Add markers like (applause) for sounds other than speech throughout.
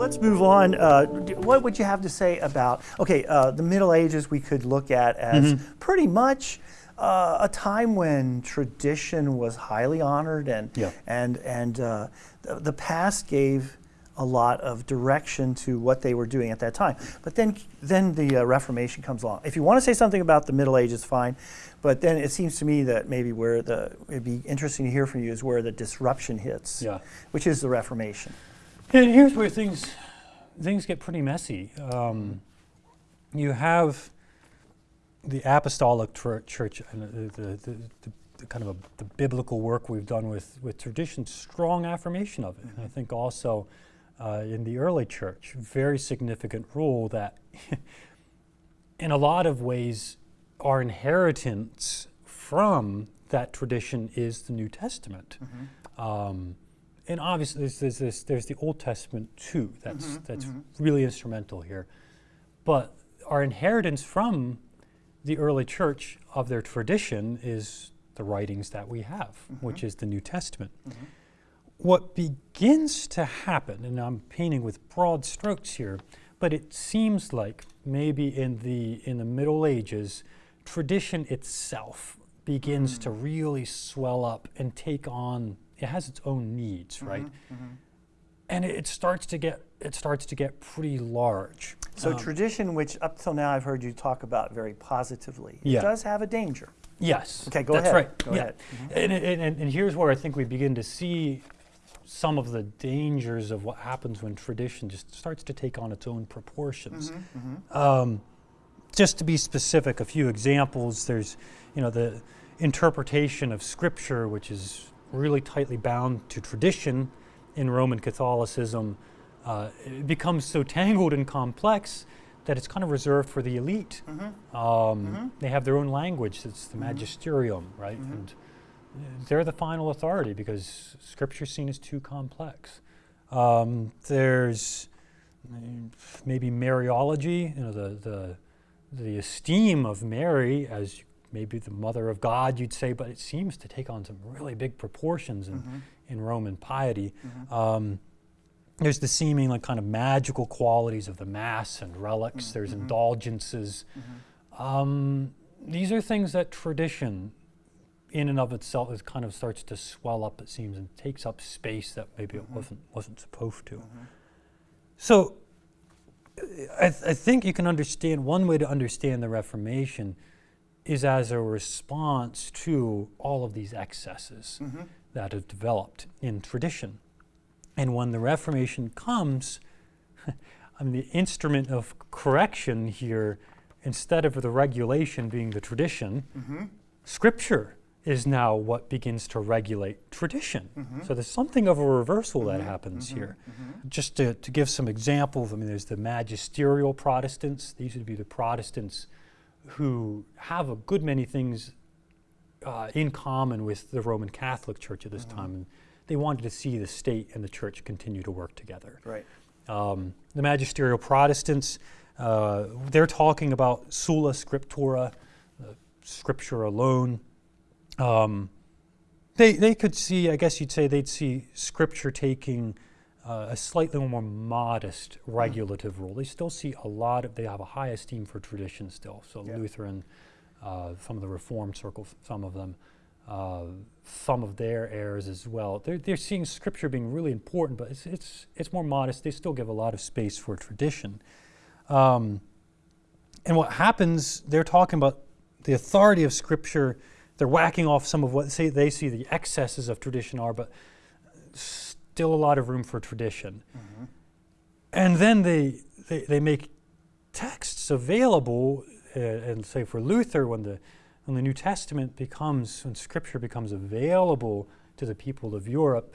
let's move on. Uh, what would you have to say about, okay, uh, the Middle Ages we could look at as mm-hmm. pretty much uh, a time when tradition was highly honored and, yeah. and, and uh, the, the, past gave a lot of direction to what they were doing at that time. But then, then the uh, Reformation comes along. If you want to say something about the Middle Ages, fine. But then it seems to me that maybe where the, it'd be interesting to hear from you is where the disruption hits, yeah. which is the Reformation. And here's where things things get pretty messy. Um, you have the apostolic church and the, the, the, the kind of a, the biblical work we've done with, with tradition, strong affirmation of it. And I think also uh, in the early church, very significant rule that (laughs) in a lot of ways our inheritance from that tradition is the New Testament. Mm-hmm. Um, and obviously there's, there's, this, there's the Old Testament too. That's mm-hmm, that's mm-hmm. really instrumental here. But our inheritance from the early church of their tradition is the writings that we have, mm-hmm. which is the New Testament. Mm-hmm. What begins to happen, and I'm painting with broad strokes here, but it seems like maybe in the in the Middle Ages, tradition itself begins mm. to really swell up and take on it has its own needs, mm-hmm, right? Mm-hmm. And it, it, starts to get it starts to get pretty large. So um, tradition, which up till now I've heard you talk about very positively, yeah. does have a danger. Yes. Okay, go that's ahead. right. Go yeah. ahead. Mm-hmm. And, and, and here's where I think we begin to see some of the dangers of what happens when tradition just starts to take on its own proportions. Mm-hmm, mm-hmm. Um, just to be specific, a few examples. There's, you know, the interpretation of Scripture, which is really tightly bound to tradition in Roman Catholicism, uh, it becomes so tangled and complex that it's kind of reserved for the elite. Mm-hmm. Um, mm-hmm. They have their own language, it's the mm-hmm. magisterium, right? Mm-hmm. And they're the final authority because scripture is seen as too complex. Um, there's maybe Mariology, you know, the, the, the esteem of Mary as maybe the mother of God, you'd say, but it seems to take on some really big proportions in, mm-hmm. in Roman piety. Mm-hmm. Um, there's the seeming like kind of magical qualities of the mass and relics. Mm-hmm. There's indulgences. Mm-hmm. Um, these are things that tradition, in and of itself, is kind of starts to swell up. It seems and takes up space that maybe it mm-hmm. wasn't wasn't supposed to. Mm-hmm. So, I, th- I think you can understand one way to understand the Reformation is as a response to all of these excesses mm-hmm. that have developed in tradition. And when the Reformation comes, (laughs) I mean, the instrument of correction here, instead of the regulation being the tradition, mm-hmm. Scripture is now what begins to regulate tradition. Mm-hmm. So there's something of a reversal that mm-hmm. happens mm-hmm. here. Mm-hmm. Just to, to give some examples, I mean, there's the magisterial Protestants. These would be the Protestants who have a good many things uh, in common with the Roman Catholic Church at this mm-hmm. time. And they wanted to see the state and the church continue to work together. Right. Um, the magisterial Protestants, uh, they're talking about sola scriptura, uh, scripture alone. Um, they, they could see, I guess you'd say, they'd see scripture taking uh, a slightly more modest regulative mm. rule. They still see a lot of, they have a high esteem for tradition still. So yeah. Lutheran, uh, some of the Reformed circles, some of them, uh, some of their heirs as well. They're, they're seeing scripture being really important, but it's, it's, it's more modest. They still give a lot of space for tradition. Um, and what happens, they're talking about the authority of scripture. They're whacking off some of what say they see the excesses of tradition are, but still a lot of room for tradition. Mm-hmm. And then they, they, they, make texts available, uh, and say for Luther, when the, when the New Testament becomes, when Scripture becomes available to the people of Europe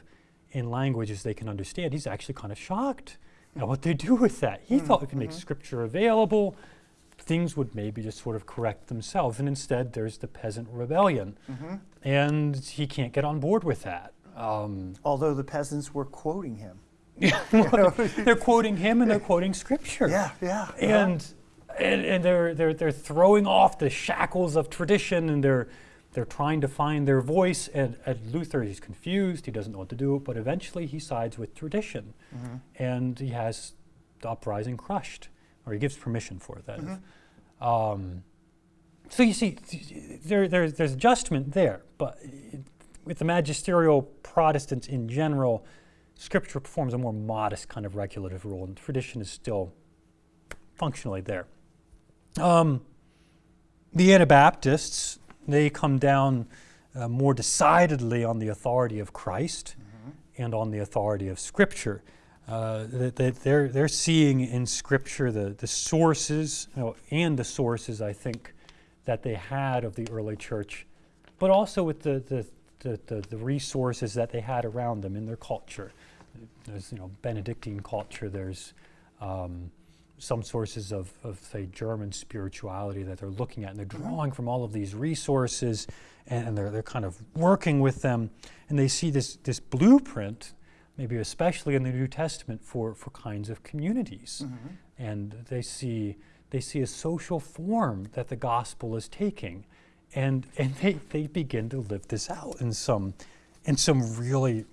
in languages they can understand, he's actually kind of shocked at what they do with that. He mm-hmm. thought we could make mm-hmm. Scripture available, things would maybe just sort of correct themselves. And instead, there's the peasant rebellion. Mm-hmm. And he can't get on board with that. Um, Although the peasants were quoting him. (laughs) they're quoting him and they're quoting scripture. Yeah, yeah. And, and, and they're, they're, they're throwing off the shackles of tradition and they're, they're trying to find their voice. And at Luther, he's confused. He doesn't know what to do. But eventually, he sides with tradition, Mm-hmm. and he has the uprising crushed, or he gives permission for it. That is. Mm-hmm. Um, so you see, th- there, there's, there's adjustment there, but it, with the magisterial Protestants in general, Scripture performs a more modest kind of regulative role, and tradition is still functionally there. Um, the Anabaptists, they come down uh, more decidedly on the authority of Christ and on the authority of Scripture. Uh, that, that they're, they're seeing in Scripture the, the sources you know, and the sources, I think, that they had of the early church, but also with the, the, the, the, the resources that they had around them in their culture. There's, you know, Benedictine culture, there's um, some sources of, of, say, German spirituality that they're looking at, and they're drawing from all of these resources, and, and they're, they're kind of working with them, and they see this, this blueprint, maybe especially in the New Testament, for, for kinds of communities. And they see, they see a social form that the gospel is taking, and, and they, they begin to live this out in some, in some really,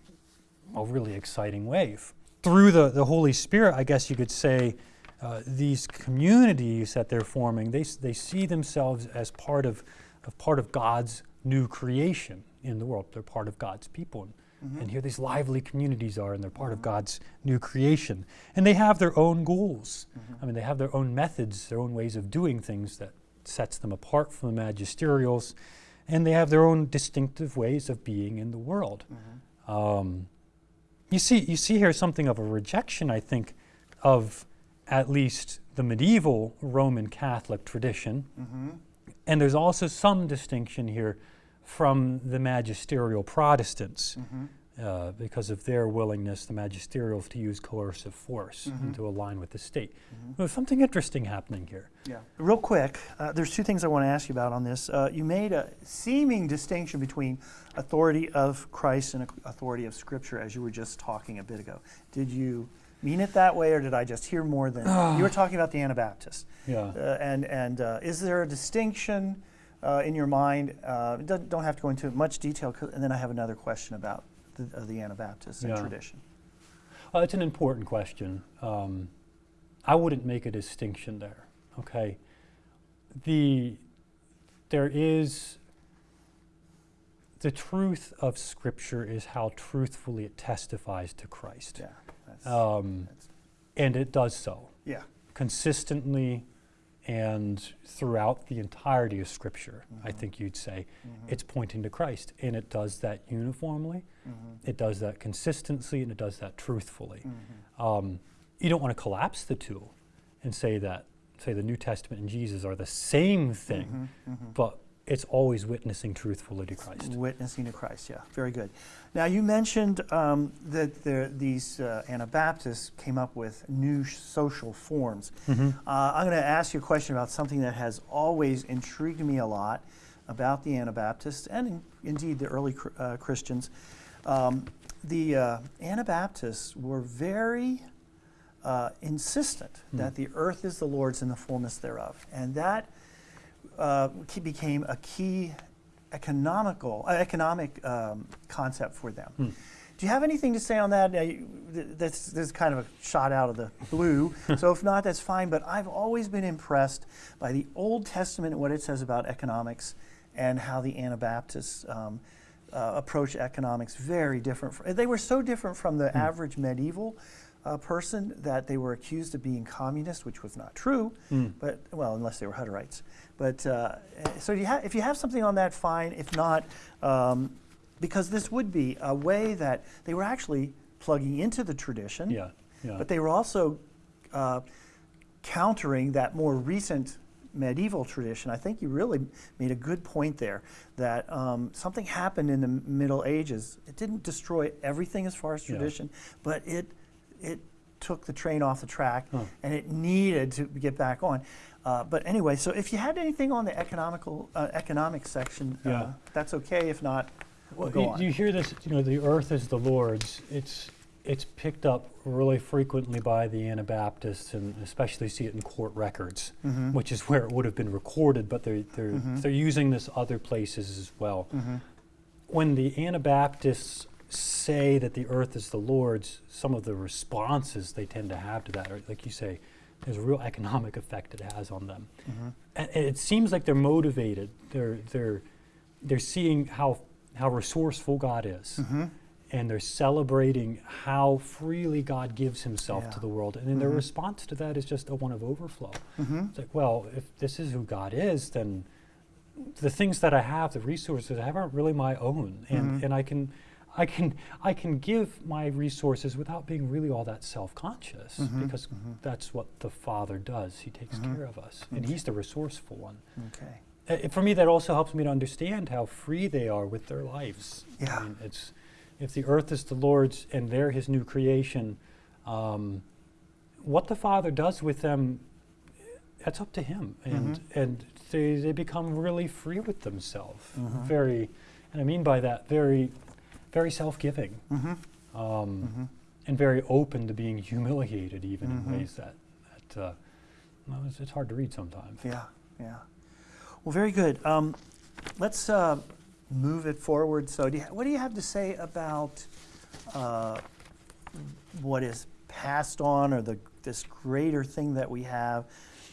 a really exciting way. Through the, the Holy Spirit, I guess you could say, uh, these communities that they're forming, they, they see themselves as part of, of part of God's new creation in the world. They're part of God's people. And, and here these lively communities are, and they're part of mm-hmm. God's new creation. And they have their own goals. Mm-hmm. I mean, they have their own methods, their own ways of doing things that sets them apart from the magisterials. And they have their own distinctive ways of being in the world. Mm-hmm. Um, you see, you see here something of a rejection, I think, of at least the medieval Roman Catholic tradition. Mm-hmm. And there's also some distinction here from the magisterial Protestants mm-hmm. Uh, because of their willingness, the magisterials, to use coercive force and to align with the state. There's something interesting happening here. Yeah. Real quick, uh, there's two things I want to ask you about on this. Uh, you made a seeming distinction between authority of Christ and authority of Scripture, as you were just talking a bit ago. Did you mean it that way, or did I just hear more than (sighs) you were talking about the Anabaptists? Yeah. Uh, and and uh, is there a distinction uh, in your mind? Uh, don't have to go into much detail, And then I have another question about the, uh, the Anabaptists and Yeah. tradition. Well, it's an important question. Um, I wouldn't make a distinction there. Okay, the there is the truth of Scripture is how truthfully it testifies to Christ, Yeah. That's, um, that's- and it does so yeah. consistently and throughout the entirety of Scripture. I Mm-hmm. think you'd say mm-hmm. it's pointing to Christ, and it does that uniformly. Mm-hmm. It does that consistently, and it does that truthfully. Mm-hmm. Um, you don't want to collapse the two and say that, say, the New Testament and Jesus are the same thing, but it's always witnessing truthfully to Christ. Witnessing to Christ, yeah, very good. Now, you mentioned um, that there, these uh, Anabaptists came up with new social forms. Mm-hmm. Uh, I'm going to ask you a question about something that has always intrigued me a lot about the Anabaptists and in, indeed the early uh, Christians. Um, the uh, Anabaptists were very uh, insistent that the earth is the Lord's and the fullness thereof. And that uh, became a key economical, uh, economic um, concept for them. Do you have anything to say on that? Uh, you- th- This, this is kind of a shot out of the blue, (laughs) so if not, that's fine. But I've always been impressed by the Old Testament and what it says about economics and how the Anabaptists um, uh, approach economics very different. They were so different from the average medieval uh, person that they were accused of being communist, which was not true. But well, unless they were Hutterites. But uh, so you ha- if you have something on that, fine. If not, um, because this would be a way that they were actually plugging into the tradition. Yeah, yeah. But they were also uh, countering that more recent medieval tradition. I think you really made a good point there that um, something happened in the Middle Ages. It didn't destroy everything as far as Yeah. tradition, but it it took the train off the track, Huh. and it needed to get back on. Uh, but anyway, so if you had anything on the economical uh, economic section, uh, that's okay. If not, we'll Well, go you, on. you hear this, you know, the earth is the Lord's. It's it's picked up really frequently by the Anabaptists, and especially see it in court records, Mhm. which is where it would have been recorded. But they're they're Mhm. they're using this other places as well. Mhm. When the Anabaptists say that the earth is the Lord's, some of the responses they tend to have to that are, like you say, there's a real economic effect it has on them. Mhm. And and it seems like they're motivated. They're they're they're seeing how how resourceful God is, Mhm. and they're celebrating how freely God gives Himself Yeah. to the world. And then their Mhm. response to that is just a one of overflow. Mhm. It's like, well, if this is who God is, then the things that I have, the resources I have, aren't really my own, and Mhm. and I can. I can I can give my resources without being really all that self-conscious Mhm, because mhm. that's what the Father does. He takes Mhm. care of us, and He's the resourceful one. Okay. Uh, for me, that also helps me to understand how free they are with their lives. Yeah. I mean, it's if the earth is the Lord's and they're His new creation, um, what the Father does with them, that's up to Him, and Mhm. and they they become really free with themselves. Mhm. Very, and I mean by that very, very self-giving, Mhm. um, Mhm. and very open to being humiliated, even Mhm. in ways that that. Uh, well, it's, it's hard to read sometimes. Yeah, yeah. Well, very good. Um, let's uh, move it forward. So, do you, what do you have to say about uh, what is passed on, or the this greater thing that we have,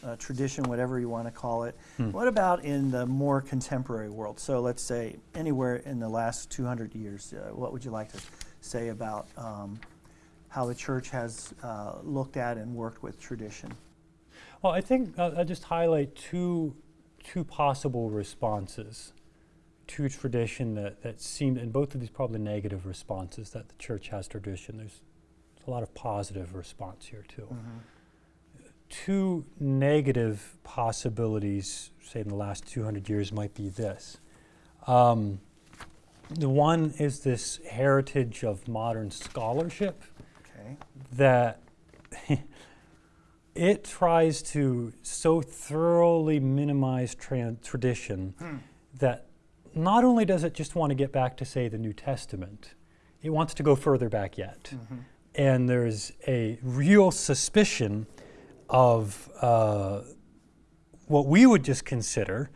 uh, tradition, whatever you want to call it? Hmm. What about in the more contemporary world? So, let's say anywhere in the last 200 years, uh, what would you like to say about um, how the church has uh, looked at and worked with tradition? Well, I think uh, I'll just highlight two, two possible responses to tradition that, that seem, and both of these probably negative responses that the church has tradition. There's a lot of positive response here too. Two negative possibilities, say in the last 200 years, might be this. Um, the one is this heritage of modern scholarship Okay. that (laughs) it tries to so thoroughly minimize tran- tradition Hmm. that not only does it just want to get back to, say, the New Testament, it wants to go further back yet. And there's a real suspicion of uh, what we would just consider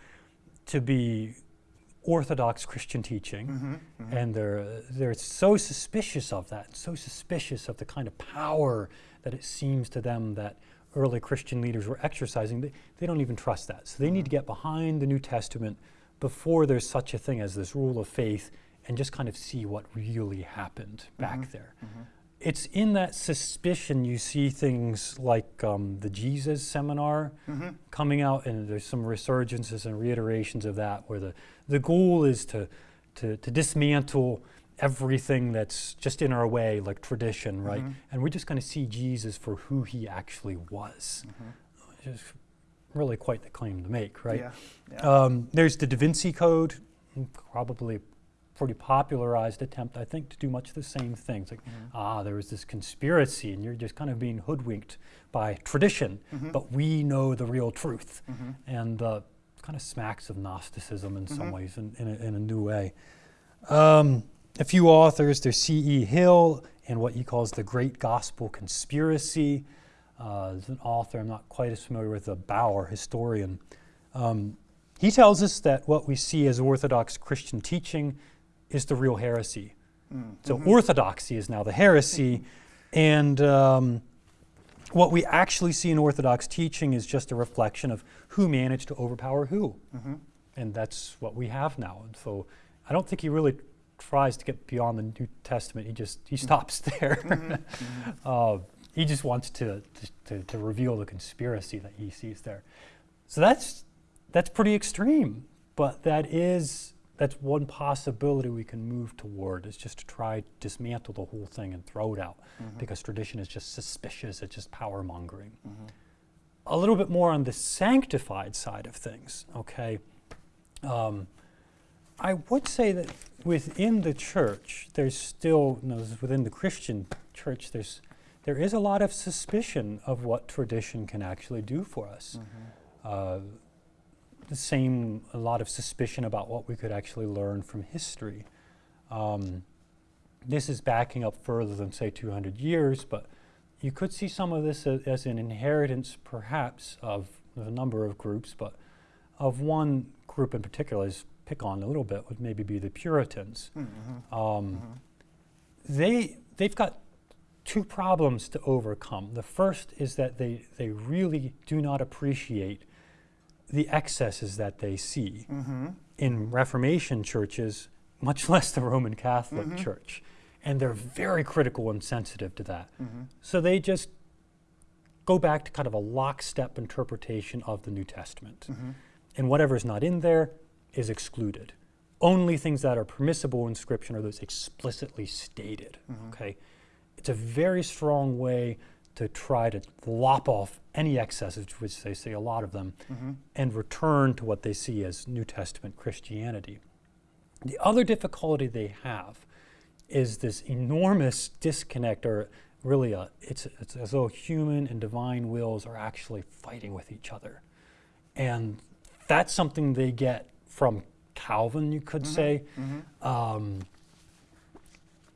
to be Orthodox Christian teaching Mm-hmm. and they're they're so suspicious of that, so suspicious of the kind of power that it seems to them that early Christian leaders were exercising. They, they don't even trust that, so they need to get behind the New Testament before there's such a thing as this rule of faith, and just kind of see what really happened back there. It's in that suspicion you see things like um, the Jesus seminar coming out, and there's some resurgences and reiterations of that, where the, the goal is to, to, to dismantle everything that's just in our way, like tradition, right? And we're just going to see Jesus for who he actually was. Which is really quite the claim to make, right? Yeah. yeah. Um, there's the Da Vinci Code, mm, probably pretty popularized attempt, I think, to do much the same thing. It's like, ah, there was this conspiracy, and you're just kind of being hoodwinked by tradition, but we know the real truth. And uh, kind of smacks of Gnosticism in some ways, in, in, a, in a new way. Um, a few authors, there's C.E. Hill and what he calls the Great Gospel Conspiracy. Uh, there's an author I'm not quite as familiar with, a Bauer historian. Um, he tells us that what we see as Orthodox Christian teaching is the real heresy. Mm. So mm-hmm. orthodoxy is now the heresy, mm-hmm. and um, what we actually see in Orthodox teaching is just a reflection of who managed to overpower who, mm-hmm. and that's what we have now. And so I don't think he really tries to get beyond the New Testament. He just he stops (laughs) there. (laughs) uh, he just wants to, to to reveal the conspiracy that he sees there. So that's that's pretty extreme, but that is that's one possibility we can move toward is just to try to dismantle the whole thing and throw it out because tradition is just suspicious, it's just power mongering. A little bit more on the sanctified side of things, okay? Um, I would say that within the church, there's still, you know, within the Christian church, there's there is a lot of suspicion of what tradition can actually do for us. Uh, the same, a lot of suspicion about what we could actually learn from history. Um, this is backing up further than, say, 200 years, but you could see some of this as, as an inheritance, perhaps, of a number of groups, but of one group in particular, is pick on a little bit, would maybe be the Puritans. Mm-hmm. Um, They, they've got two problems to overcome. The first is that they, they really do not appreciate the excesses that they see Mm-hmm. in Reformation churches, much (laughs) less the Roman Catholic Mhm. Church. And they're very critical and sensitive to that. Mm-hmm. So they just go back to kind of a lockstep interpretation of the New Testament. Mm-hmm. And whatever's not in there is excluded. Only things that are permissible in Scripture are those explicitly stated. Mhm. Okay? It's a very strong way to try to lop off any excesses, which they see a lot of them, Mm-hmm. and return to what they see as New Testament Christianity. The other difficulty they have is this enormous disconnect, or really, a, it's, it's as though human and divine wills are actually fighting with each other. And that's something they get from Calvin, you could say. Mm-hmm. Um,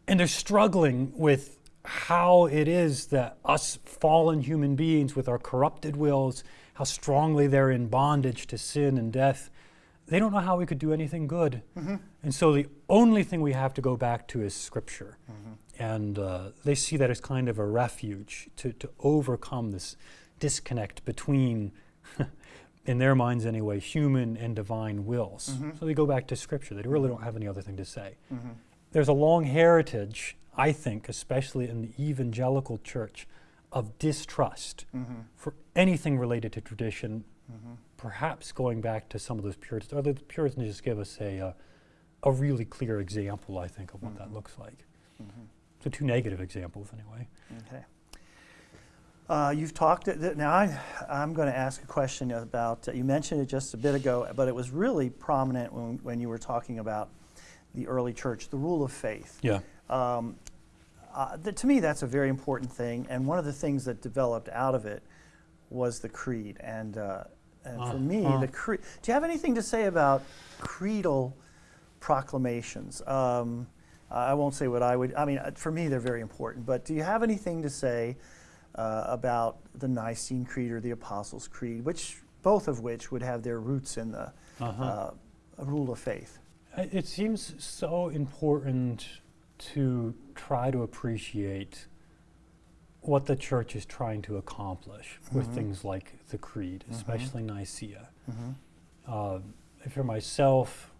and they're struggling with how it is that us fallen human beings with our corrupted wills, how strongly they're in bondage to sin and death, they don't know how we could do anything good. Mm-hmm. And so the only thing we have to go back to is Scripture. Mm-hmm. And uh, they see that as kind of a refuge to, to overcome this disconnect between, (laughs) in their minds anyway, human and divine wills. Mhm. So they go back to Scripture. They really don't have any other thing to say. Mm-hmm. There's a long heritage, I think, especially in the evangelical church, of distrust Mm-hmm. for anything related to tradition, Mm-hmm. perhaps going back to some of those Puritans. Or the Puritans just give us a, uh, a really clear example, I think, of what that Mhm. looks like. Mm-hmm. So two negative examples, anyway. Okay. Uh, you've talked, th- now I, I'm going to ask a question about, uh, you mentioned it just a bit ago, but it was really prominent when, when you were talking about the early church, the rule of faith. Yeah. Um, uh, th- to me, that's a very important thing, and one of the things that developed out of it was the creed. And, uh, and for me, Uh-huh. the creed. Do you have anything to say about creedal proclamations? Um, I won't say what I would. I mean, uh, for me, they're very important. But do you have anything to say uh, about the Nicene Creed or the Apostles' Creed, which both of which would have their roots in the Uh-huh. uh, rule of faith? It seems so important to try to appreciate what the church is trying to accomplish with Mhm. things like the creed, Mhm. especially Nicaea. Mm-hmm. Uh, for myself,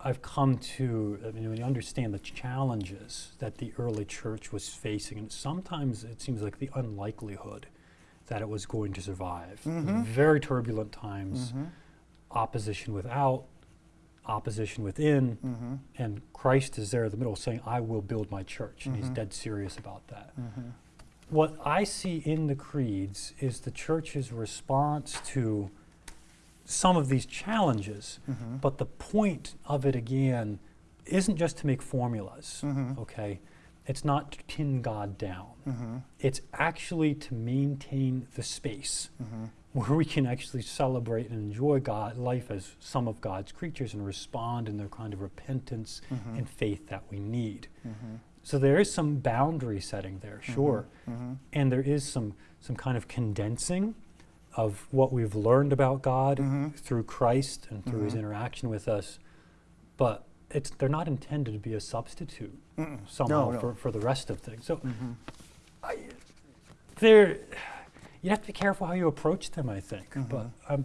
I've come to I mean, when you understand the challenges that the early church was facing, and sometimes it seems like the unlikelihood that it was going to survive. Mhm. Very turbulent times, Mm-hmm. opposition without, opposition within, Mm-hmm. and Christ is there in the middle saying, I will build my church, and he's Mhm. dead serious about that. Mm-hmm. What I see in the creeds is the church's response to some of these challenges, Mm-hmm. but the point of it again isn't just to make formulas, Mhm. okay? It's not to pin God down. Mm-hmm. It's actually to maintain the space Mm-hmm. Where we can actually celebrate and enjoy God, life as some of God's creatures and respond in the kind of repentance Mhm. and faith that we need. Mm-hmm. So there is some boundary setting there, sure, Mm-hmm. and there is some some kind of condensing of what we've learned about God Mhm. through Christ and through His Mhm. interaction with us, but it's they're not intended to be a substitute somehow No, no. For, for the rest of things. So. I, there, you have to be careful how you approach them. I think, but Mhm. um,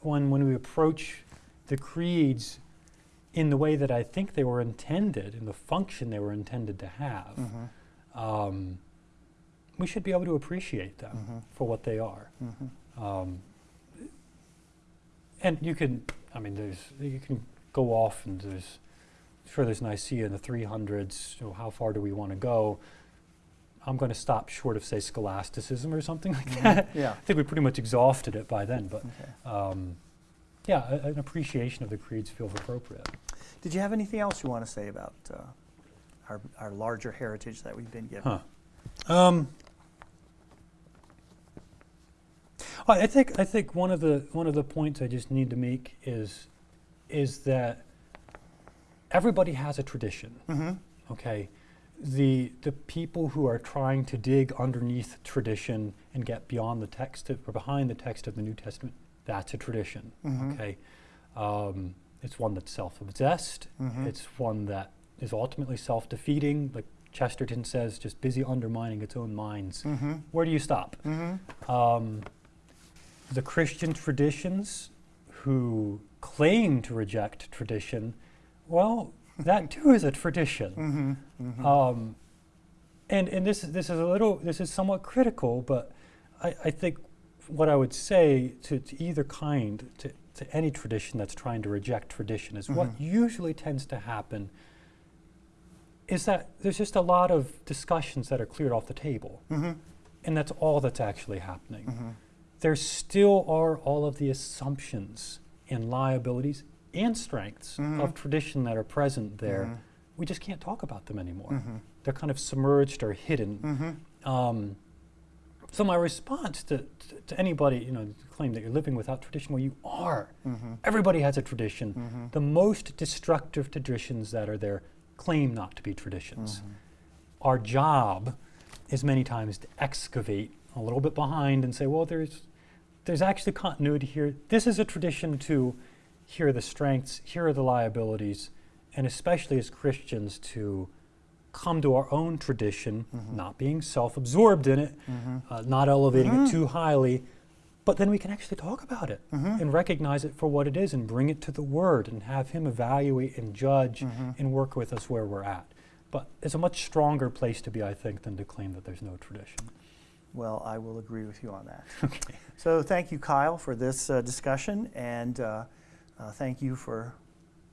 when when we approach the creeds in the way that I think they were intended, in the function they were intended to have, Mhm. um, we should be able to appreciate them Mhm. for what they are. Mhm. Um, and you can, I mean, there's you can go off and there's sure there's Nicaea in the 300s. So how far do we want to go? I'm going to stop short of say scholasticism or something like Mhm. that. Yeah. I think we pretty much exhausted it by then, but Okay. um, yeah, a, an appreciation of the creeds feels appropriate. Did you have anything else you want to say about uh, our, our larger heritage that we've been given? Huh. Um, I I think I think one of the one of the points I just need to make is is that everybody has a tradition. Mm-hmm. Okay, the the people who are trying to dig underneath tradition and get beyond the text of, or behind the text of the New Testament, that's a tradition. Mhm. Okay, um, it's one that's self-obsessed. Mhm. It's one that is ultimately self-defeating. Like Chesterton says, just busy undermining its own minds. Mm-hmm. Where do you stop? Mm-hmm. Um, the Christian traditions who claim to reject tradition, well, that too is a tradition. Mm-hmm. Mm-hmm. Um, and and this this is a little this is somewhat critical, but I, I think what I would say to, to either kind to, to any tradition that's trying to reject tradition is what Mhm. usually tends to happen is that there's just a lot of discussions that are cleared off the table, mm-hmm. and that's all that's actually happening Mm-hmm. there still are all of the assumptions and liabilities and strengths Mhm. of tradition that are present there. Mhm. We just can't talk about them anymore. Mhm. They're kind of submerged or hidden. Mm-hmm. Um, so my response to, to, to anybody, you know, claim that you're living without tradition, well, you are. Mm-hmm. Everybody has a tradition. The most destructive traditions that are there claim not to be traditions. Our job is many times to excavate a little bit behind and say, well, there's there's actually continuity here. This is a tradition too. Here are the strengths, here are the liabilities, and especially as Christians to come to our own tradition, Mhm. not being self-absorbed in it, Mm-hmm. uh, not elevating Mhm. it too highly, but then we can actually talk about it Mhm. and recognize it for what it is and bring it to the Word and have Him evaluate and judge Mhm. and work with us where we're at. But it's a much stronger place to be, I think, than to claim that there's no tradition. Well, I will agree with you on that. (laughs) Okay. So thank you, Kyle, for this uh, discussion, and uh, uh, thank you for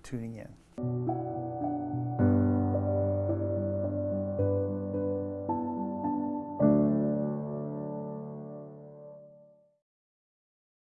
tuning in.